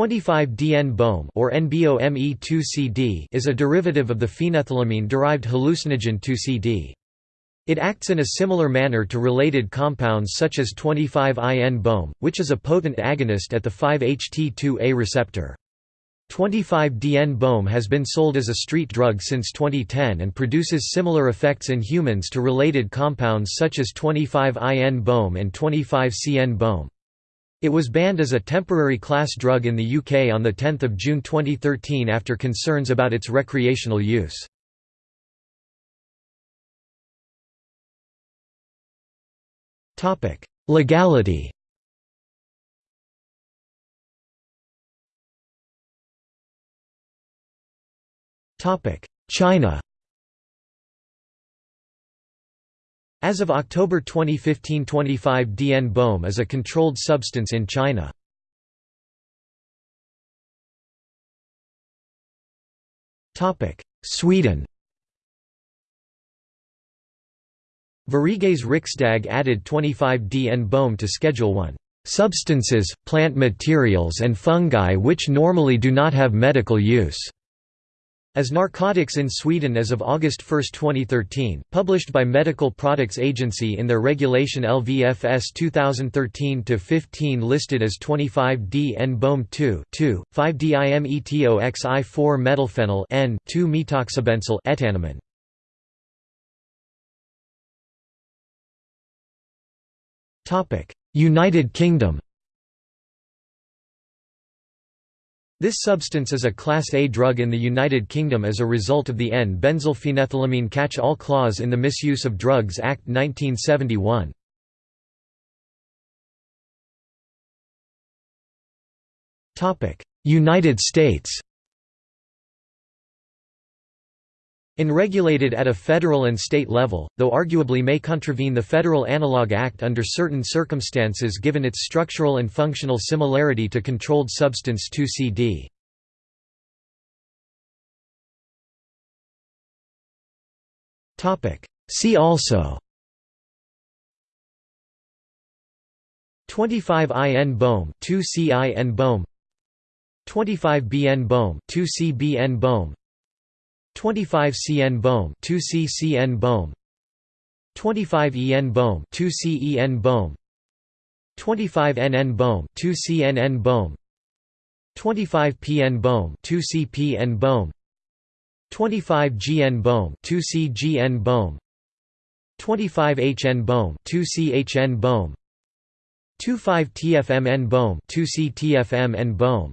25-DN-BOM or NBOME2CD is a derivative of the phenethylamine-derived hallucinogen 2CD. It acts in a similar manner to related compounds such as 25-IN-BOM, which is a potent agonist at the 5-HT2A receptor. 25-DN-BOM has been sold as a street drug since 2010 and produces similar effects in humans to related compounds such as 25-IN-BOM and 25-CN-BOM. It was banned as a temporary class drug in the UK on 10 June 2013 after concerns about its recreational use. Legality China As of October 2015 25-DN-BOM is a controlled substance in China. Sweden Sveriges Riksdag added 25-DN-BOM to Schedule 1 substances, plant materials and fungi which normally do not have medical use. As Narcotics in Sweden as of August 1, 2013, published by Medical Products Agency in their regulation LVFS 2013-15 listed as 25D-N-BOM 2 5-DIMETOXI4 methylphenyl N 2-methoxybenzyl etanamin. United Kingdom This substance is a Class A drug in the United Kingdom as a result of the N-benzylphenethylamine catch-all clause in the Misuse of Drugs Act 1971. United States Unregulated at a federal and state level, though arguably may contravene the Federal Analog Act under certain circumstances given its structural and functional similarity to controlled substance 2CD. See also 25IN BOM 2CIN BOM 25BN BOM 2CBN BOM 25 CN Bohm 2 CCN Bohm 25 EN Bohm 2 CEN Bohm 25 NN Bohm 2 CNN Bohm 25 PN Bohm 2 CPN Bohm 25 GN Bohm 2 CGN Bohm 25 HN Bohm 2 CHN Bohm 25 TFMN Bohm 2 CTFMN Bohm